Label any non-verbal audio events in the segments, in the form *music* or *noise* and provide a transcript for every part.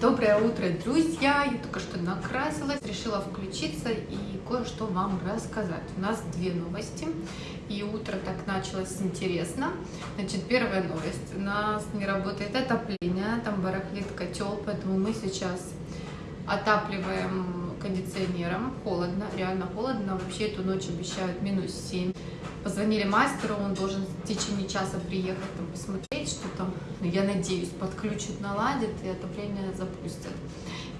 Доброе утро, друзья! Я только что накрасилась, решила включиться и кое-что вам рассказать. У нас две новости, и утро так началось интересно. Значит, первая новость. У нас не работает отопление, там барахлит котел, поэтому мы сейчас отапливаем кондиционером. Холодно, реально холодно. Вообще эту ночь обещают минус 7. Позвонили мастеру, он должен в течение часа приехать там, посмотреть, что там, ну, я надеюсь, подключит, наладит и отопление запустят.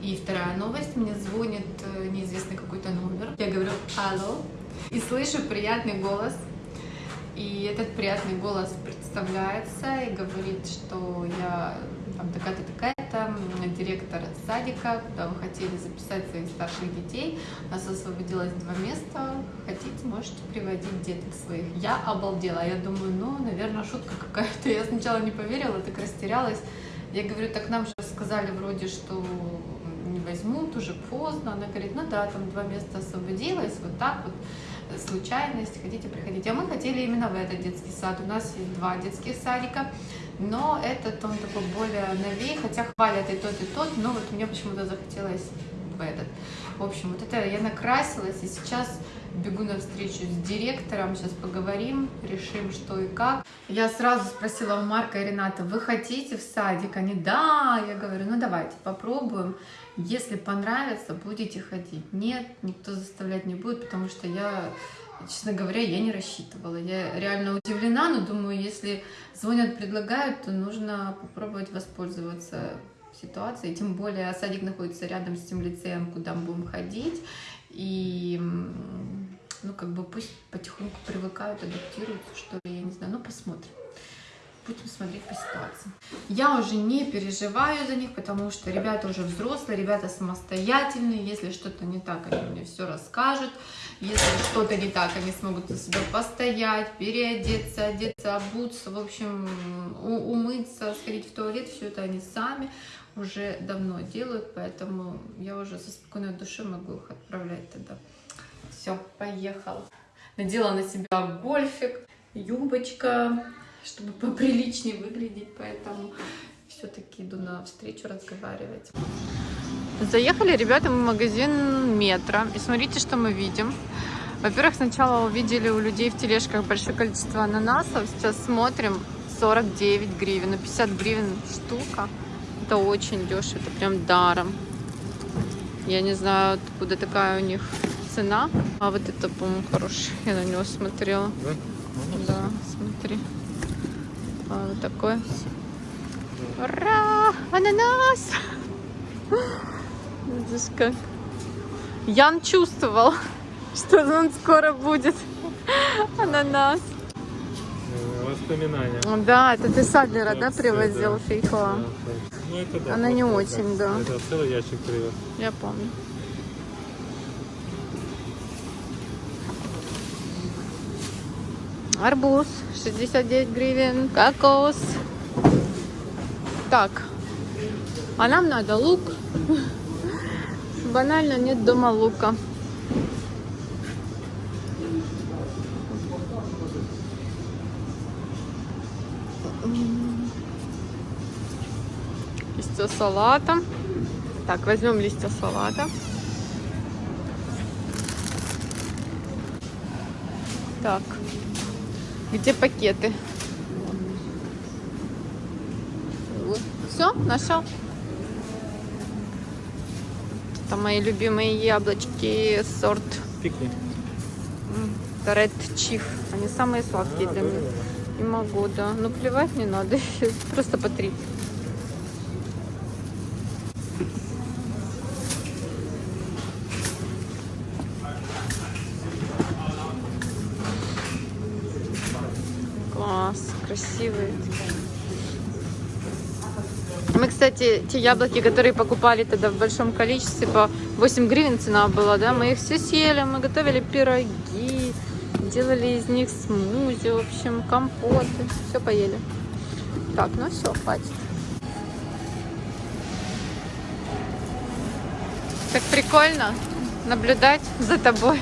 И вторая новость, мне звонит э, неизвестный какой-то номер. Я говорю «Алло» и слышу приятный голос. И этот приятный голос представляется и говорит, что я там такая-то, такая-то, директор садика, куда вы хотели записать своих старших детей. У нас освободилось два места, хотите, можете приводить деток своих. Я обалдела, я думаю, ну, наверное, шутка какая-то. Я сначала не поверила, так растерялась. Я говорю, так нам же сказали вроде, что не возьмут, уже поздно. Она говорит, ну да, там два места освободилось, вот так вот случайность, хотите приходить. А мы хотели именно в этот детский сад. У нас есть два детских садика, но этот он такой более новее, хотя хвалят и тот, и тот, но вот мне почему-то захотелось в этот. В общем, вот это я накрасилась, и сейчас бегу на встречу с директором, сейчас поговорим, решим, что и как. Я сразу спросила у Марка и Рената, вы хотите в садик? Они, да, я говорю, ну давайте попробуем. Если понравится, будете ходить. Нет, никто заставлять не будет, потому что я, честно говоря, я не рассчитывала. Я реально удивлена, но думаю, если звонят, предлагают, то нужно попробовать воспользоваться ситуацией. Тем более садик находится рядом с тем лицеем, куда мы будем ходить. И ну, как бы пусть потихоньку привыкают, адаптируются, что ли, я не знаю, ну, посмотрим будем смотреть по ситуации. Я уже не переживаю за них, потому что ребята уже взрослые, ребята самостоятельные. Если что-то не так, они мне все расскажут. Если что-то не так, они смогут за себя постоять, переодеться, одеться, обуться, в общем, умыться, сходить в туалет. Все это они сами уже давно делают, поэтому я уже со спокойной душой могу их отправлять тогда. Все, поехала. Надела на себя гольфик, юбочка, чтобы поприличнее выглядеть, поэтому все-таки иду на встречу разговаривать. Заехали, ребята, мы в магазин метро, и смотрите, что мы видим. Во-первых, сначала увидели у людей в тележках большое количество ананасов, сейчас смотрим 49 гривен, ну 50 гривен штука. Это очень дешево, это прям даром. Я не знаю, откуда такая у них цена. А вот это, по-моему, хороший. Я на него смотрела. Да? Да, смотри. Вот такой. Ура! Ананас! *laughs* Видишь как? Ян чувствовал, *laughs* что он скоро будет. *laughs* Ананас. Воспоминания. Да, это ты Садлера, да, привозил да. фейхоа? Ну, это да. Она не очень, да. Это целый ящик привез. Я помню. Арбуз 69 гривен, кокос. Так, а нам надо лук. *laughs* Банально нет дома лука. Листья салата. Так, возьмем листья салата. Так, где пакеты? Вот. Все, нашел. Это мои любимые яблочки сорт. Пикни. Red Chief. Они самые сладкие а, для меня. Не могу, да. Ну плевать не надо. *laughs* Просто по три. Красивые. Мы, кстати, те яблоки, которые покупали тогда в большом количестве, по 8 гривен цена была, да, мы их все съели, мы готовили пироги, делали из них смузи, в общем, компоты, все поели. Так, ну все, хватит. Так прикольно наблюдать за тобой,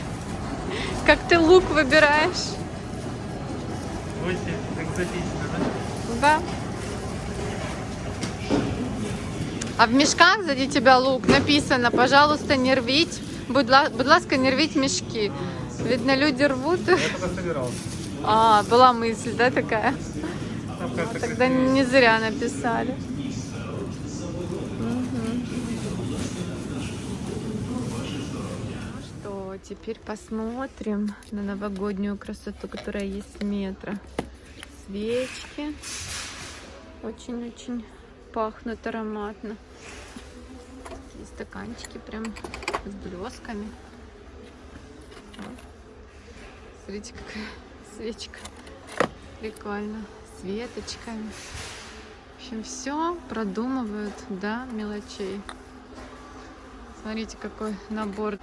как ты лук выбираешь. Очень экзотично, да? Да. А в мішках сзади тебя лук написано, пожалуйста, не рвіть. Будь, ла- будь ласка, не рвіть мішки. Видно, люди рвут. Я только собирался. А, была мысль, да, такая? Там как-то Тогда красиво. не зря написали. Мгм. Ну что, теперь посмотрим на новогоднюю красоту, которая есть в метро. Свечки. Очень-очень пахнут ароматно. Такие стаканчики прям с блесками. Смотрите, какая свечка. Прикольно. С веточками. В общем, все продумывают до мелочей. Смотрите, какой набор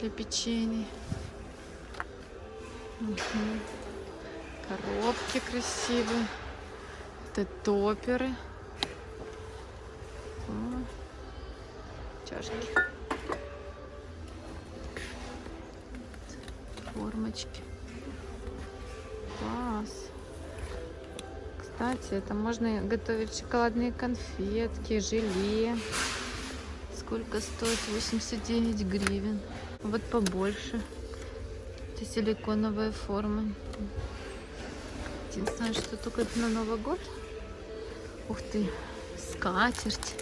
для печенья. Мгм. Коробки красивые. Это топеры. Чашки. Формочки. Класс. Кстати, это можно готовить шоколадные конфетки, желе. Сколько стоит? 89 гривен. Вот побольше. Это силиконовые формы. Единственное, что только это на Новый год. Ух ты, скатерть.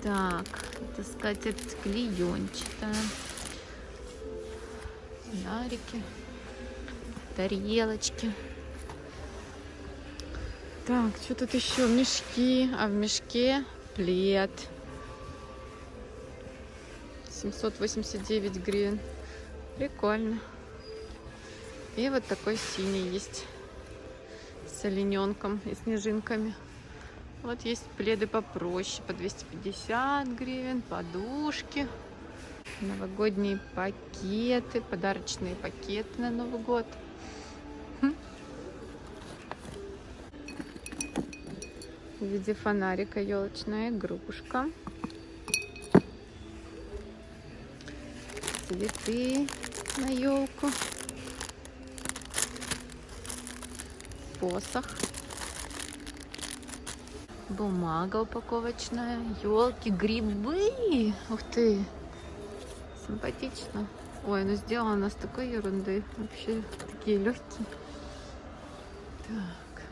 Так, это скатерть клеенчатая. Фонарики, тарелочки. Так, что тут еще? Мешки. А в мешке плед. 789 гривен. Прикольно. И вот такой синий есть. С олененком и снежинками. Вот есть пледы попроще. По 250 гривен. Подушки. Новогодние пакеты. Подарочные пакеты на Новый год. Хм. В виде фонарика елочная игрушка. Цветы на елку. Посох. Бумага упаковочная. Елки, грибы. Ух ты. Симпатично. Ой, ну сделано с такой ерунды. Вообще такие легкие. Так.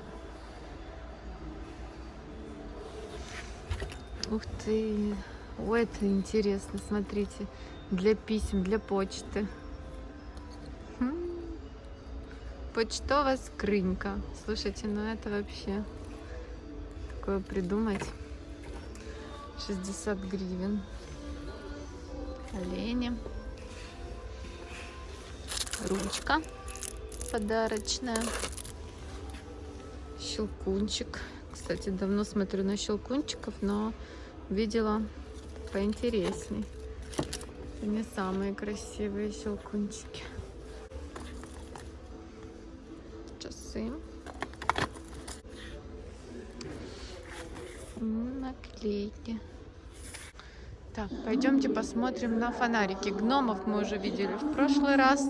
Ух ты. Ой, это интересно. Смотрите. Для писем, для почты. Почтовая скрынька. Слушайте, ну это вообще такое придумать. 60 гривен. Олени. Ручка подарочная. Щелкунчик. Кстати, давно смотрю на щелкунчиков, но видела поинтересней. Не самые красивые щелкунчики. Часы. Наклейки. Так, пойдемте посмотрим на фонарики. Гномов мы уже видели в прошлый раз.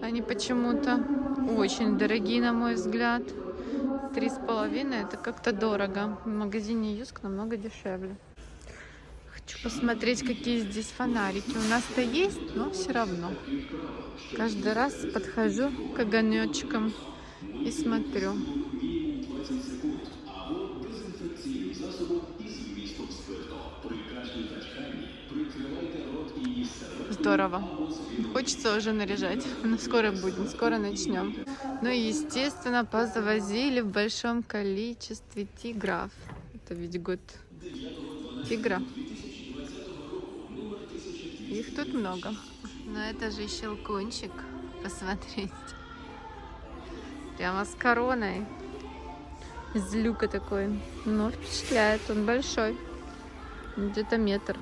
Они почему-то очень дорогие, на мой взгляд. Три с половиной это как-то дорого. В магазине Юск намного дешевле. Хочу посмотреть, какие здесь фонарики. У нас-то есть, но все равно. Каждый раз подхожу к огонечкам и смотрю. Здорово. Хочется уже наряжать. Но скоро будем, скоро начнем. Ну и, естественно, позавозили в большом количестве тигров. Это ведь год тигра. Их тут много. Но это же щелкунчик. Посмотрите. Прямо с короной. Из люка такой. Но впечатляет. Он большой. Где-то метр.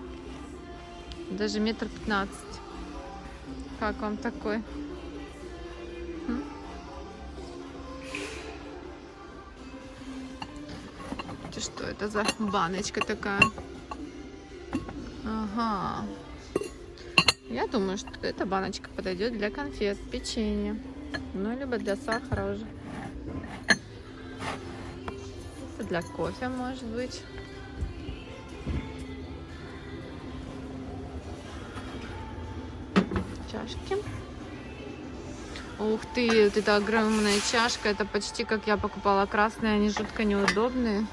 Даже метр пятнадцать. Как вам такой? М? Что это за баночка такая? Ага. Я думаю, что эта баночка подойдет для конфет, печенья. Ну, либо для сахара уже. для кофе, может быть. Чашки. Ух ты, вот эта огромная чашка. Это почти как я покупала красные, они жутко неудобные.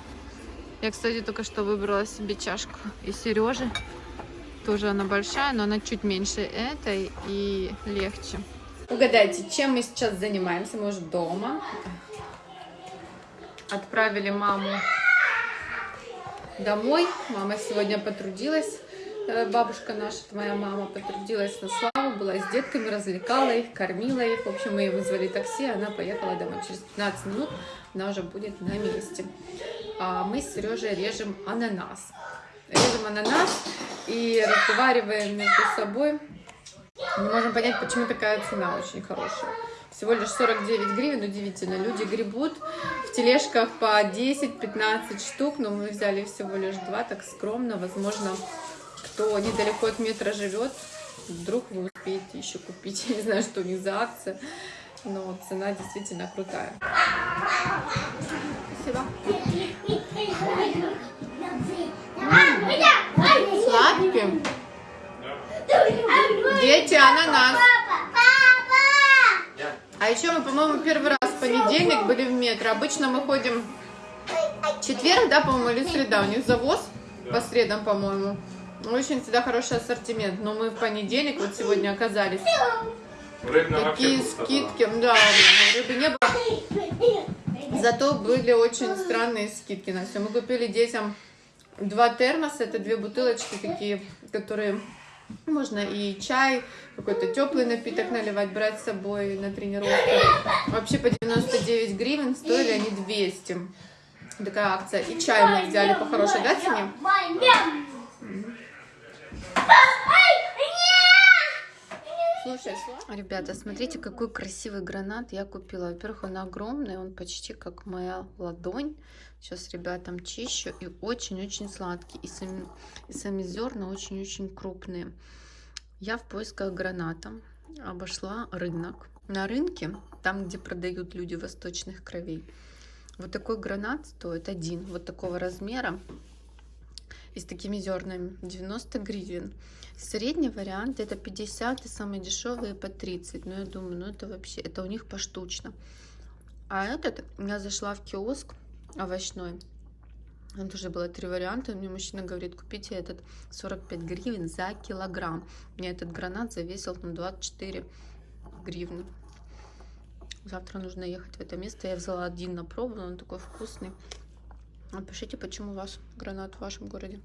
Я, кстати, только что выбрала себе чашку и Сережи. Тоже она большая, но она чуть меньше этой и легче. Угадайте, чем мы сейчас занимаемся? Мы уже дома. Отправили маму домой. Мама сегодня потрудилась. Э, Бабушка наша, моя мама, потрудилась на славу, была с детками, развлекала их, кормила их. В общем, мы ей вызвали такси, она поехала домой. Через 15 минут она уже будет на месте. А мы с Сережей режем ананас. Режем ананас и разговариваем между собой. Не можем понять, почему такая цена очень хорошая. Всего лишь 49 гривен, удивительно. Люди гребут в тележках по 10-15 штук, но мы взяли всего лишь два, так скромно. Возможно, кто недалеко от метра живет, вдруг вы успеете еще купить. Я не знаю, что у них за акция, но цена действительно крутая. Спасибо. Сладкий. Дети, ананас. А еще мы, по-моему, первый раз в понедельник были в метро. Обычно мы ходим четверг, да, по-моему, или среда. У них завоз по средам, по-моему. Очень всегда хороший ассортимент. Но мы в понедельник вот сегодня оказались. Рыбная Такие скидки. Да, рыбы не было. Зато были очень странные скидки на все. Мы купили детям два термоса. Это две бутылочки такие, которые можно и чай, какой-то теплый напиток наливать, брать с собой на тренировку. Вообще по 99 гривен стоили они 200. Такая акция. И чай мы взяли по хорошей да, цене. Слушай, Ребята, смотрите, какой красивый гранат я купила. Во-первых, он огромный, он почти как моя ладонь. Сейчас ребятам чищу. И очень-очень сладкий. И сами, и сами зерна очень-очень крупные. Я в поисках граната обошла рынок. На рынке, там, где продают люди восточных кровей, вот такой гранат стоит один, вот такого размера и с такими зернами 90 гривен. Средний вариант это 50 и самые дешевые по 30. Но я думаю, ну это вообще, это у них поштучно. А этот, я зашла в киоск овощной. Там тоже было три варианта. Мне мужчина говорит, купите этот 45 гривен за килограмм. Мне этот гранат завесил на 24 гривны. Завтра нужно ехать в это место. Я взяла один на пробу, он такой вкусный. Напишите, почему у вас гранат в вашем городе.